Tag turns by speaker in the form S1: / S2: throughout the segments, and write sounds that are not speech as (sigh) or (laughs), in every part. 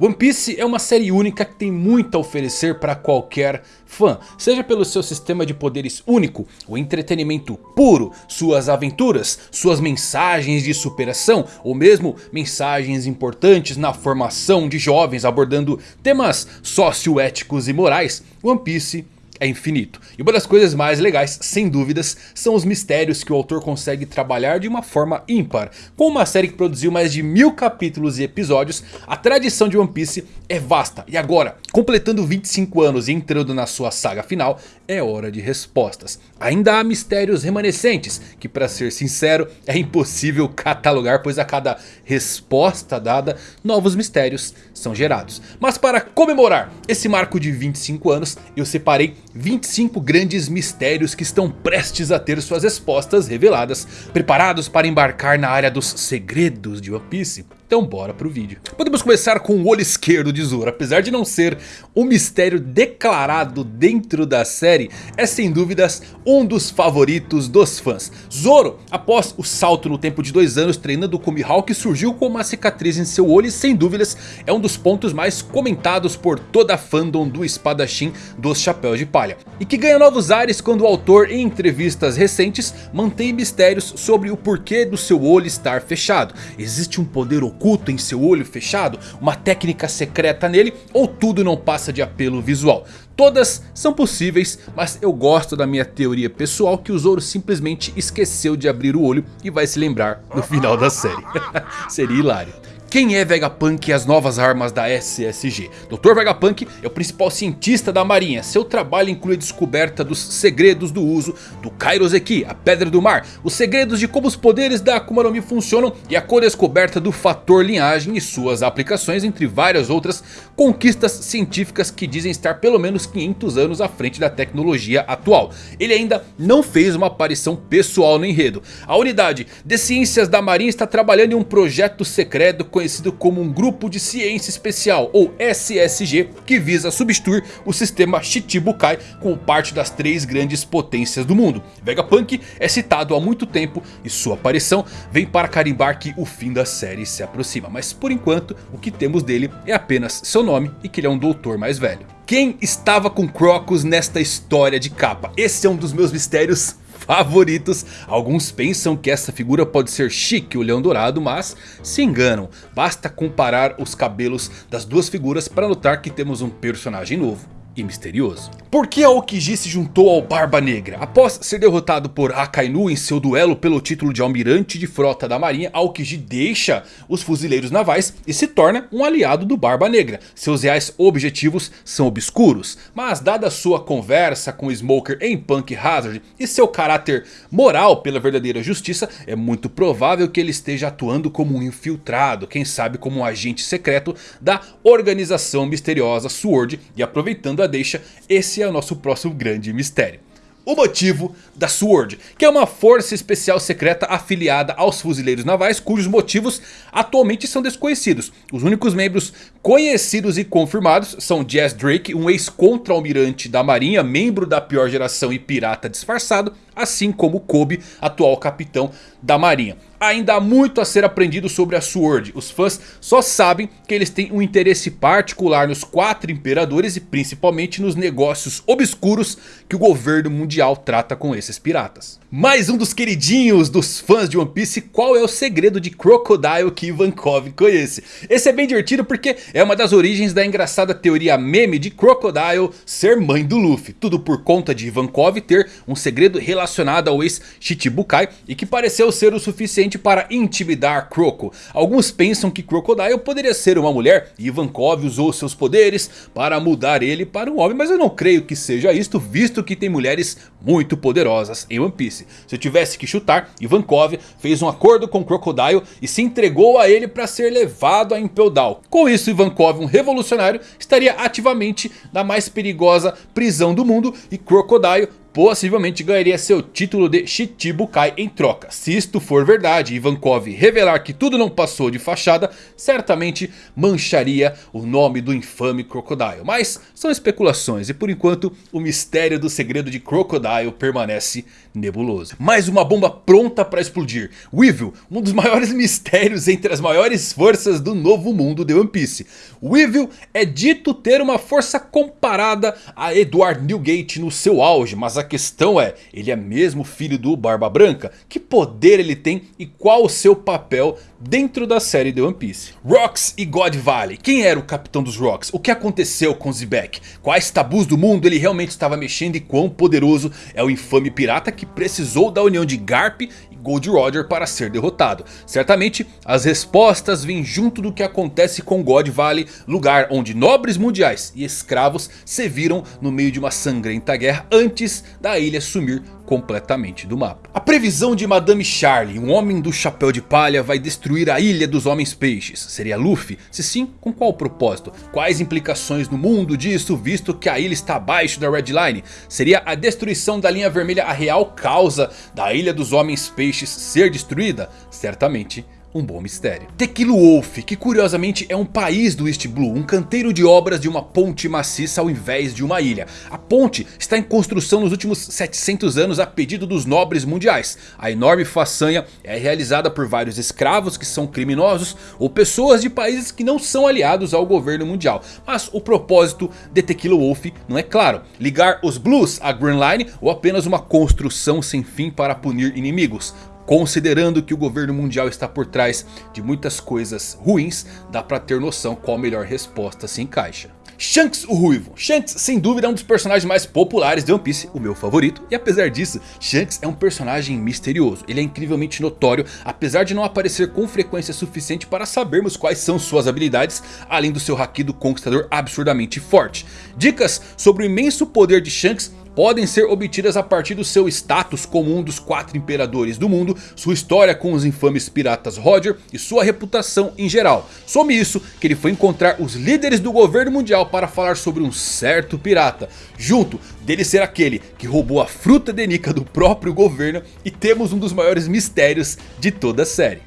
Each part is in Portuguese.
S1: One Piece é uma série única que tem muito a oferecer para qualquer fã, seja pelo seu sistema de poderes único, o entretenimento puro, suas aventuras, suas mensagens de superação ou mesmo mensagens importantes na formação de jovens abordando temas socioéticos e morais, One Piece é infinito. E uma das coisas mais legais, sem dúvidas, são os mistérios que o autor consegue trabalhar de uma forma ímpar. Com uma série que produziu mais de mil capítulos e episódios, a tradição de One Piece é vasta. E agora, completando 25 anos e entrando na sua saga final, é hora de respostas. Ainda há mistérios remanescentes, que para ser sincero, é impossível (laughs) catalogar, pois a cada resposta dada, novos mistérios são gerados. Mas para comemorar esse marco de 25 anos, eu separei 25 grandes mistérios que estão prestes a ter suas respostas reveladas, preparados para embarcar na área dos segredos de One Piece. Então bora pro vídeo. Podemos começar com o olho esquerdo de Zoro. Apesar de não ser um mistério declarado dentro da série, é sem dúvidas um dos favoritos dos fãs. Zoro, após o salto no tempo de dois anos treinando com Mihawk, surgiu com uma cicatriz em seu olho e sem dúvidas é um dos pontos mais comentados por toda a fandom do espadachim dos chapéus de palha. E que ganha novos ares quando o autor em entrevistas recentes mantém mistérios sobre o porquê do seu olho estar fechado. Existe um poder oculto oculto em seu olho fechado, uma técnica secreta nele ou tudo não passa de apelo visual. Todas são possíveis, mas eu gosto da minha teoria pessoal que o Zoro simplesmente esqueceu de abrir o olho e vai se lembrar no final da série. (laughs) Seria hilário. Quem é Vegapunk e as novas armas da SSG? Dr. Vegapunk é o principal cientista da marinha. Seu trabalho inclui a descoberta dos segredos do uso do Kairoseki, a Pedra do Mar. Os segredos de como os poderes da Akuma no Mi funcionam e a co-descoberta do fator linhagem e suas aplicações. Entre várias outras conquistas científicas que dizem estar pelo menos 500 anos à frente da tecnologia atual. Ele ainda não fez uma aparição pessoal no enredo. A unidade de ciências da marinha está trabalhando em um projeto secreto conhecido como um Grupo de Ciência Especial ou SSG que visa substituir o sistema Shichibukai como parte das três grandes potências do mundo. Vegapunk é citado há muito tempo e sua aparição vem para carimbar que o fim da série se aproxima. Mas por enquanto o que temos dele é apenas seu nome e que ele é um doutor mais velho. Quem estava com Crocus nesta história de capa? Esse é um dos meus mistérios favoritos. Alguns pensam que essa figura pode ser Chique, o Leão Dourado, mas se enganam. Basta comparar os cabelos das duas figuras para notar que temos um personagem novo e misterioso. Por que Aokiji se juntou ao Barba Negra? Após ser derrotado por Akainu em seu duelo pelo título de almirante de frota da marinha, Aokiji deixa os fuzileiros navais e se torna um aliado do Barba Negra. Seus reais objetivos são obscuros, mas dada sua conversa com Smoker em Punk Hazard e seu caráter moral pela verdadeira justiça, é muito provável que ele esteja atuando como um infiltrado, quem sabe como um agente secreto da organização misteriosa SWORD e aproveitando deixa, esse é o nosso próximo grande mistério. O motivo da SWORD, que é uma força especial secreta afiliada aos fuzileiros navais, cujos motivos atualmente são desconhecidos. Os únicos membros conhecidos e confirmados são Jazz Drake, um ex-contra-almirante da marinha, membro da pior geração e pirata disfarçado, assim como Kobe, atual capitão da marinha. Ainda há muito a ser aprendido sobre a SWORD. Os fãs só sabem que eles têm um interesse particular nos quatro imperadores e principalmente nos negócios obscuros que o governo mundial trata com esses piratas. Mais um dos queridinhos dos fãs de One Piece, qual é o segredo de Crocodile que Ivankov conhece? Esse é bem divertido porque é uma das origens da engraçada teoria meme de Crocodile ser mãe do Luffy. Tudo por conta de Ivankov ter um segredo relacionado ao ex-Shichibukai e que pareceu ser o suficiente para intimidar Croco. Alguns pensam que Crocodile poderia ser uma mulher e Ivankov usou seus poderes para mudar ele para um homem. Mas eu não creio que seja isto, visto que tem mulheres muito poderosas em One Piece. Se eu tivesse que chutar, Ivankov fez um acordo com Crocodile e se entregou a ele para ser levado a Impel Down. Com isso, Ivankov, um revolucionário, estaria ativamente na mais perigosa prisão do mundo e Crocodile possivelmente ganharia seu título de Shichibukai em troca. Se isto for verdade e Ivankov revelar que tudo não passou de fachada, certamente mancharia o nome do infame Crocodile. Mas são especulações e por enquanto o mistério do segredo de Crocodile permanece nebuloso. Mais uma bomba pronta para explodir. Weevil, um dos maiores (laughs) mistérios entre as maiores forças do novo mundo de One Piece. Weevil é dito ter uma força comparada a Edward Newgate no seu auge. Mas a questão é, ele é mesmo filho do Barba Branca? Que poder ele tem e qual o seu papel dentro da série de One Piece? Rocks e God Valley. Quem era o capitão dos Rocks? O que aconteceu com Zebek? Quais tabus do mundo ele realmente estava mexendo e quão poderoso é o infame pirata que precisou da união de Garp Gold Roger para ser derrotado. Certamente as respostas vêm junto do que acontece com God Valley, lugar onde nobres mundiais e escravos se viram no meio de uma sangrenta guerra antes da ilha sumir completamente do mapa. A previsão de Madame Charlie, um homem do chapéu de palha, vai destruir a ilha dos homens peixes. Seria Luffy? Se sim, com qual propósito? Quais implicações no mundo disso, visto que a ilha está abaixo da Red Line? Seria a destruição da linha vermelha a real causa da ilha dos homens peixes ser destruída? Certamente um bom mistério. Tequilo Wolf, que curiosamente é um país do East Blue, um canteiro de obras de uma ponte maciça ao invés de uma ilha. A ponte está em construção nos últimos 700 anos a pedido dos nobres mundiais. A enorme façanha é realizada por vários escravos que são criminosos ou pessoas de países que não são aliados ao governo mundial. Mas o propósito de Tequila Wolf não é claro. Ligar os Blues à Green Line ou apenas uma construção sem fim para punir inimigos. Considerando que o governo mundial está por trás de muitas coisas ruins, dá pra ter noção qual a melhor resposta se encaixa. Shanks o Ruivo. Shanks sem dúvida é um dos personagens mais populares de One Piece, o meu favorito. E apesar disso, Shanks é um personagem misterioso. Ele é incrivelmente notório, apesar de não aparecer com frequência suficiente para sabermos quais são suas habilidades. Além do seu haki do conquistador absurdamente forte. Dicas sobre o imenso poder de Shanks podem ser obtidas a partir do seu status como um dos quatro imperadores do mundo, sua história com os infames piratas Roger e sua reputação em geral. Some isso que ele foi encontrar os líderes do governo mundial para falar sobre um certo pirata. Junto dele ser aquele que roubou a fruta de Nika do próprio governo e temos um dos maiores mistérios de toda a série.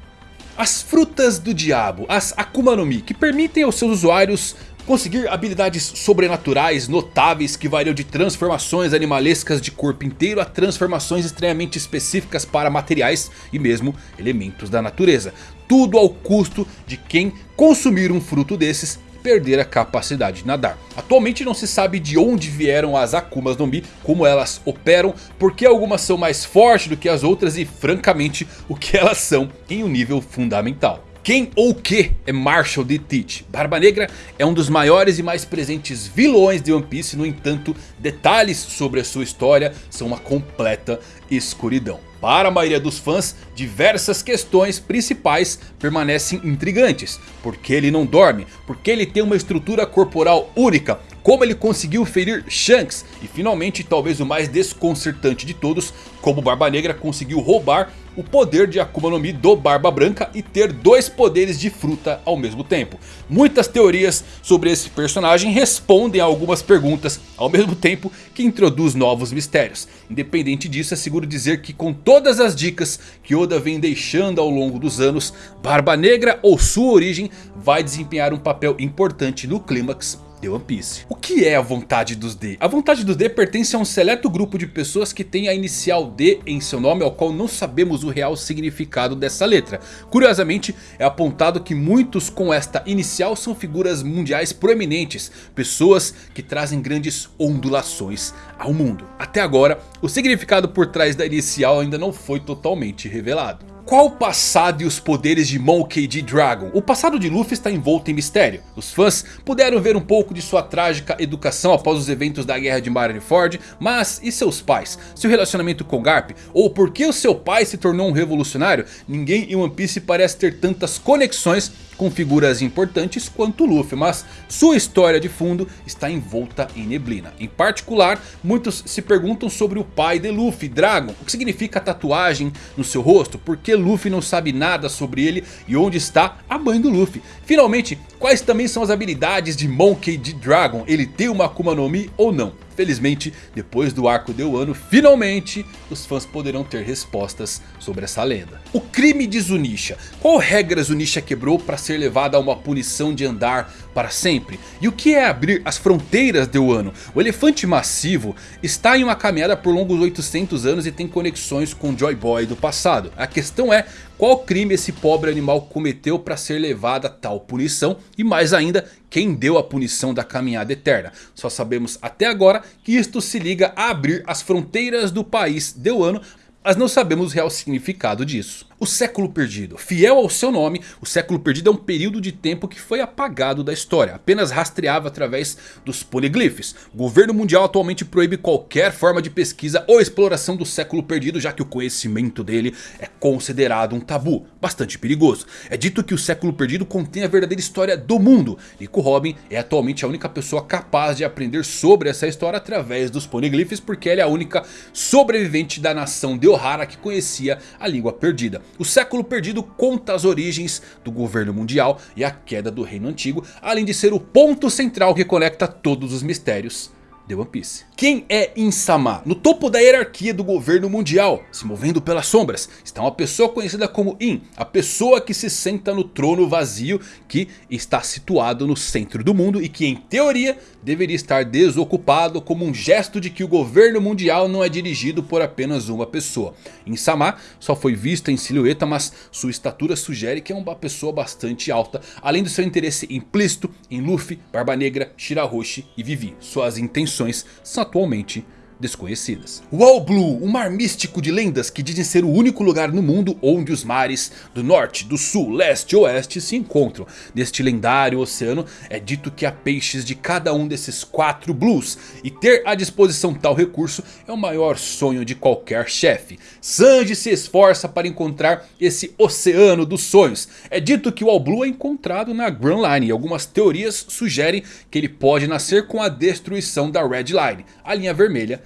S1: As frutas do diabo, as Akuma no Mi, que permitem aos seus usuários Conseguir habilidades sobrenaturais notáveis que variam de transformações animalescas de corpo inteiro a transformações extremamente específicas para materiais e mesmo elementos da natureza. Tudo ao custo de quem consumir um fruto desses perder a capacidade de nadar. Atualmente não se sabe de onde vieram as Akumas no Mi, como elas operam, porque algumas são mais fortes do que as outras e francamente o que elas são em um nível fundamental. Quem ou que é Marshall de Teach? Barba Negra é um dos maiores e mais presentes vilões de One Piece. No entanto, detalhes sobre a sua história são uma completa escuridão. Para a maioria dos fãs, diversas questões principais permanecem intrigantes. Por que ele não dorme? Por que ele tem uma estrutura corporal única? Como ele conseguiu ferir Shanks? E finalmente, talvez o mais desconcertante de todos, como Barba Negra conseguiu roubar o poder de Akuma no Mi do Barba Branca e ter dois poderes de fruta ao mesmo tempo. Muitas teorias sobre esse personagem respondem a algumas perguntas ao mesmo tempo que introduz novos mistérios. Independente disso, é seguro dizer que com todas as dicas que Oda vem deixando ao longo dos anos, Barba Negra ou sua origem vai desempenhar um papel importante no clímax de One Piece. O que é a vontade dos D? A vontade dos D pertence a um seleto grupo de pessoas que tem a inicial D em seu nome, ao qual não sabemos o real significado dessa letra. Curiosamente, é apontado que muitos com esta inicial são figuras mundiais proeminentes, pessoas que trazem grandes ondulações ao mundo. Até agora, o significado por trás da inicial ainda não foi totalmente revelado. Qual o passado e os poderes de Monkey D. Dragon? O passado de Luffy está envolto em mistério. Os fãs puderam ver um pouco de sua trágica educação após os eventos da guerra de Marineford. Mas e seus pais? Seu relacionamento com Garp? Ou por que o seu pai se tornou um revolucionário? Ninguém em One Piece parece ter tantas conexões com figuras importantes quanto Luffy, mas sua história de fundo está envolta em neblina. Em particular, muitos se perguntam sobre o pai de Luffy, Dragon. O que significa a tatuagem no seu rosto? Por que Luffy não sabe nada sobre ele? E onde está a mãe do Luffy? Finalmente, quais também são as habilidades de Monkey D. Dragon? Ele tem uma Akuma no Mi ou não? Felizmente, depois do arco de Wano, finalmente os fãs poderão ter respostas sobre essa lenda. O crime de Zunisha. Qual regra Zunisha quebrou para ser levada a uma punição de andar para sempre? E o que é abrir as fronteiras de Wano? O elefante massivo está em uma caminhada por longos 800 anos e tem conexões com Joy Boy do passado. A questão é qual crime esse pobre animal cometeu para ser levado a tal punição? E mais ainda, quem deu a punição da caminhada eterna? Só sabemos até agora que isto se liga a abrir as fronteiras do país de Wano. Mas não sabemos o real significado disso. O século perdido. Fiel ao seu nome, o século perdido é um período de tempo que foi apagado da história. Apenas rastreava através dos poliglifes. O governo mundial atualmente proíbe qualquer forma de pesquisa ou exploração do século perdido. Já que o conhecimento dele é considerado um tabu. Bastante perigoso. É dito que o século perdido contém a verdadeira história do mundo. Nico Robin é atualmente a única pessoa capaz de aprender sobre essa história através dos poliglifes. Porque ele é a única sobrevivente da nação de Ohara que conhecia a língua perdida. O século perdido conta as origens do governo mundial e a queda do reino antigo. Além de ser o ponto central que conecta todos os mistérios de One Piece. Quem é Insama? No topo da hierarquia do governo mundial, se movendo pelas sombras, está uma pessoa conhecida como In. A pessoa que se senta no trono vazio que está situado no centro do mundo e que em teoria deveria estar desocupado como um gesto de que o governo mundial não é dirigido por apenas uma pessoa. Insama só foi vista em silhueta, mas sua estatura sugere que é uma pessoa bastante alta, além do seu interesse implícito em Luffy, Barba Negra, Shirahoshi e Vivi. Suas intenções são atualmente desconhecidas. O All Blue, um mar místico de lendas que dizem ser o único lugar no mundo onde os mares do norte, do sul, leste e oeste se encontram. Neste lendário oceano é dito que há peixes de cada um desses quatro Blues. E ter à disposição tal recurso é o maior sonho de qualquer chefe. Sanji se esforça para encontrar esse oceano dos sonhos. É dito que o All Blue é encontrado na Grand Line e algumas teorias sugerem que ele pode nascer com a destruição da Red Line, a linha vermelha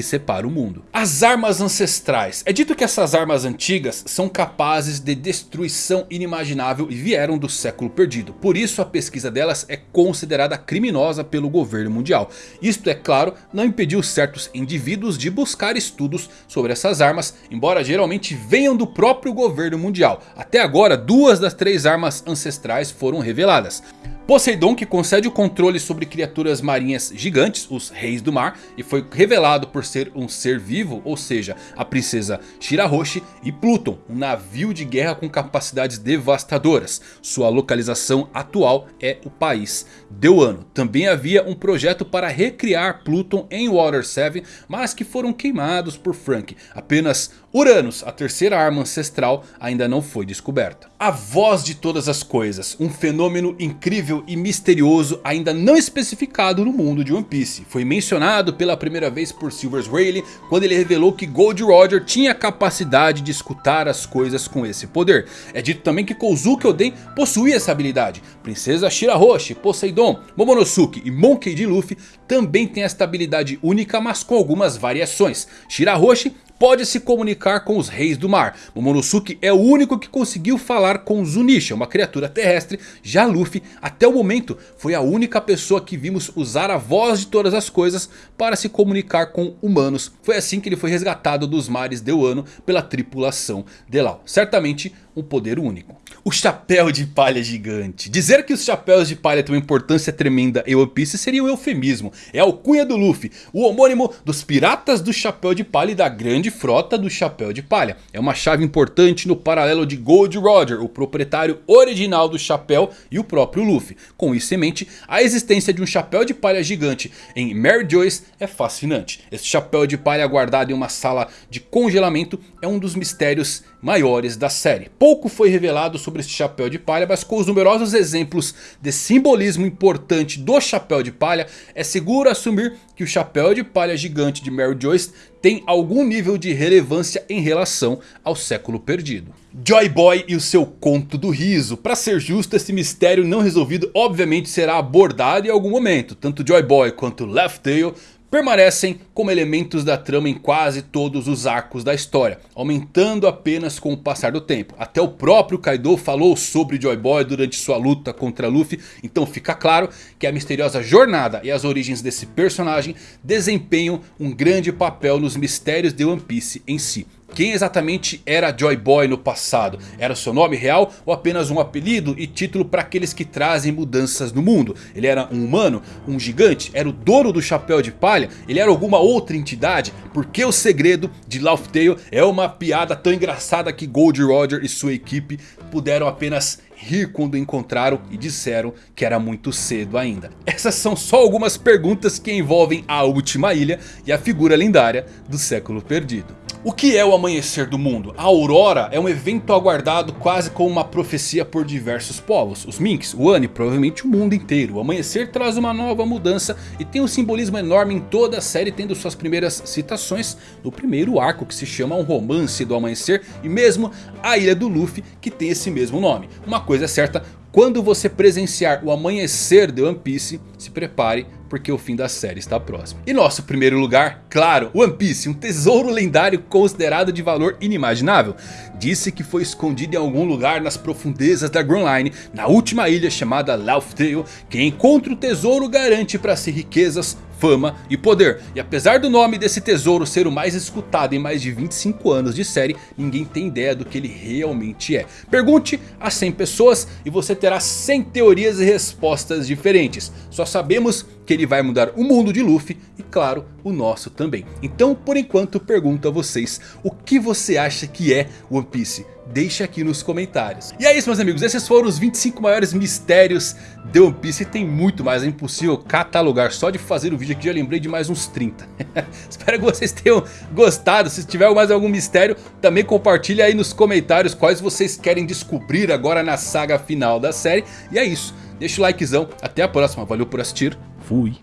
S1: que separa o mundo. As armas ancestrais. É dito que essas armas antigas são capazes de destruição inimaginável e vieram do século perdido. Por isso a pesquisa delas é considerada criminosa pelo governo mundial. Isto é claro não impediu certos indivíduos de buscar estudos sobre essas armas. Embora geralmente venham do próprio governo mundial. Até agora duas das três armas ancestrais foram reveladas. Poseidon que concede o controle sobre criaturas marinhas gigantes, os reis do mar. E foi revelado por ser um ser vivo, ou seja, a princesa Shirahoshi. E Pluton, um navio de guerra com capacidades devastadoras. Sua localização atual é o país de Wano. Também havia um projeto para recriar Pluton em Water 7, mas que foram queimados por Frank. Apenas Uranus, a terceira arma ancestral, ainda não foi descoberta. A voz de todas as coisas, um fenômeno incrível e misterioso ainda não especificado no mundo de One Piece. Foi mencionado pela primeira vez por Rayleigh quando ele revelou que Gold Roger tinha a capacidade de escutar as coisas com esse poder. É dito também que Kozuki Oden possuía essa habilidade. Princesa Shirahoshi, Poseidon, Momonosuke e Monkey D. Luffy também têm esta habilidade única mas com algumas variações. Shirahoshi pode se comunicar com os reis do mar. Momonosuke é o único que conseguiu falar com Zunisha, uma criatura terrestre. Já Luffy, até o momento, foi a única pessoa que vimos usar a voz de todas as coisas para se comunicar com humanos. Foi assim que ele foi resgatado dos mares de Wano pela tripulação de Lau. Certamente um poder único. O chapéu de palha gigante. Dizer que os chapéus de palha têm uma importância tremenda em One Piece seria um eufemismo. É a alcunha do Luffy, o homônimo dos piratas do chapéu de palha e da grande frota do chapéu de palha. É uma chave importante no paralelo de Gold Roger, o proprietário original do chapéu e o próprio Luffy. Com isso em mente, a existência de um chapéu de palha gigante em Mary Joyce é fascinante. Esse chapéu de palha guardado em uma sala de congelamento é um dos mistérios maiores da série. Pouco foi revelado sobre este chapéu de palha, mas com os numerosos exemplos de simbolismo importante do chapéu de palha, é seguro assumir que o chapéu de palha gigante de Mary Joyce tem algum nível de relevância em relação ao século perdido. Joy Boy e o seu conto do riso. Para ser justo, esse mistério não resolvido obviamente será abordado em algum momento. Tanto Joy Boy quanto Left Tail permanecem como elementos da trama em quase todos os arcos da história. Aumentando apenas com o passar do tempo. Até o próprio Kaido falou sobre Joy Boy durante sua luta contra Luffy. Então fica claro que a misteriosa jornada e as origens desse personagem desempenham um grande papel nos mistérios de One Piece em si. Quem exatamente era Joy Boy no passado? Era seu nome real ou apenas um apelido e título para aqueles que trazem mudanças no mundo? Ele era um humano? Um gigante? Era o dono do chapéu de palha? Ele era alguma outra entidade? Porque o segredo de Laugh Tale é uma piada tão engraçada que Gold Roger e sua equipe puderam apenas rir quando encontraram e disseram que era muito cedo ainda. Essas são só algumas perguntas que envolvem a última ilha e a figura lendária do século perdido. O que é o amanhecer do mundo? A aurora é um evento aguardado quase como uma profecia por diversos povos. Os Minks, o Ani, provavelmente o mundo inteiro. O amanhecer traz uma nova mudança e tem um simbolismo enorme em toda a série. Tendo suas primeiras citações no primeiro arco que se chama Um Romance do Amanhecer. E mesmo a Ilha do Luffy que tem esse mesmo nome. Uma coisa é certa, quando você presenciar o amanhecer de One Piece, se prepare porque o fim da série está próximo. E nosso primeiro lugar, claro, One Piece, um tesouro lendário considerado de valor inimaginável. Disse que foi escondido em algum lugar nas profundezas da Grand Line, na última ilha chamada Laugh Tale. Quem encontra o tesouro garante para si riquezas, fama e poder. E apesar do nome desse tesouro ser o mais escutado em mais de 25 anos de série, ninguém tem ideia do que ele realmente é. Pergunte a 100 pessoas e você terá 100 teorias e respostas diferentes. Só sabemos que ele vai mudar o mundo de Luffy e claro, o nosso também. Então por enquanto pergunto a vocês, o que você acha que é One Piece? Deixe aqui nos comentários. E é isso meus amigos, esses foram os 25 maiores mistérios de One Piece. E tem muito mais, é impossível catalogar. Só de fazer o vídeo aqui já lembrei de mais uns 30. (laughs) Espero que vocês tenham gostado. Se tiver mais algum mistério, também compartilhe aí nos comentários quais vocês querem descobrir agora na saga final da série. E é isso, deixa o likezão, até a próxima, valeu por assistir, fui.